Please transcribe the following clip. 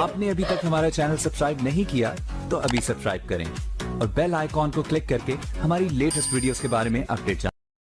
आपने अभी तक हमारा चैनल सब्सक्राइब नहीं किया तो अभी सब्सक्राइब करें। और बेल आइकॉन को क्लिक करके हमारी लेटेस्ट वीडियोस के बारे में अपडेट